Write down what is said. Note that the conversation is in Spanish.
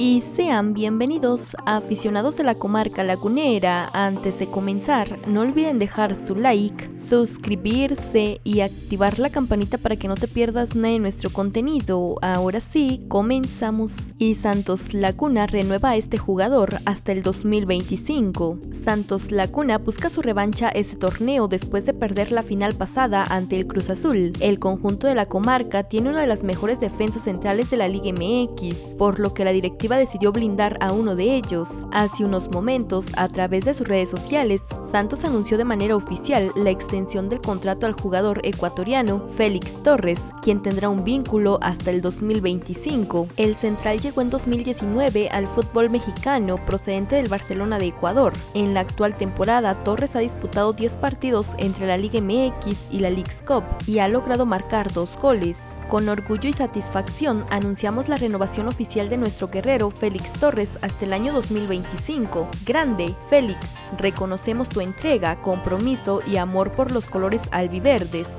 y sean bienvenidos a aficionados de la comarca lagunera. Antes de comenzar, no olviden dejar su like, suscribirse y activar la campanita para que no te pierdas nada de nuestro contenido. Ahora sí, comenzamos. Y Santos Laguna renueva a este jugador hasta el 2025. Santos Laguna busca su revancha ese torneo después de perder la final pasada ante el Cruz Azul. El conjunto de la comarca tiene una de las mejores defensas centrales de la Liga MX, por lo que la dirección decidió blindar a uno de ellos. Hace unos momentos, a través de sus redes sociales, Santos anunció de manera oficial la extensión del contrato al jugador ecuatoriano Félix Torres, quien tendrá un vínculo hasta el 2025. El central llegó en 2019 al fútbol mexicano procedente del Barcelona de Ecuador. En la actual temporada, Torres ha disputado 10 partidos entre la Liga MX y la League's Cup y ha logrado marcar dos goles. Con orgullo y satisfacción anunciamos la renovación oficial de nuestro guerrero Félix Torres hasta el año 2025. Grande, Félix, reconocemos tu entrega, compromiso y amor por los colores albiverdes.